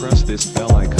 press this bell icon.